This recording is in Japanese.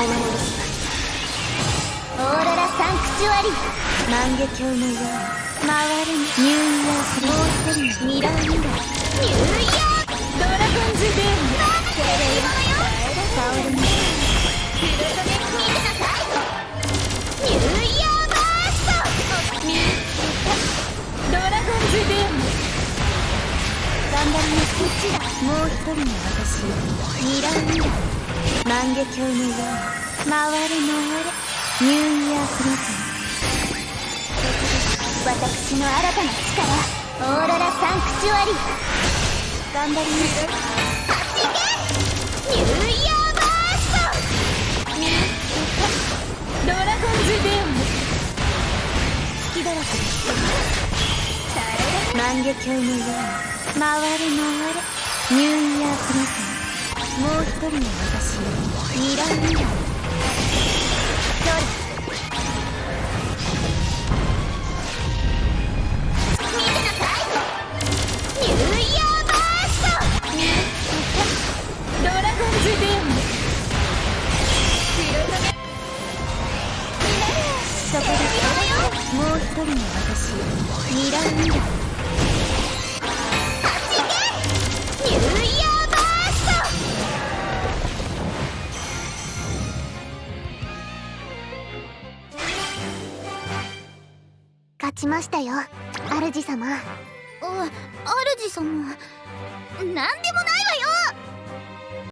お守りしますオーロラサンクチュアリ。万華鏡のよう。に回るニューイヤーフリーミラーミラーニューイヤードラゴンズデーム。テレヨタオルーイヤーバースト見つけたドラゴンズデーム。頑張ります。もう一人の私ミラーミラー万華鏡のように回れ回れニューイヤークローズ私の新たな力オーロラサンクチュアリ頑張ります。走けニューイヤーバースト見つけたドラゴンズデーム隙だらけです。万華鏡のように回れ回れニューイヤープレゼンもう一人の私ミラーミラーどれもう一人の私ミラーミちましたよ。主様。お主様。何でもないわ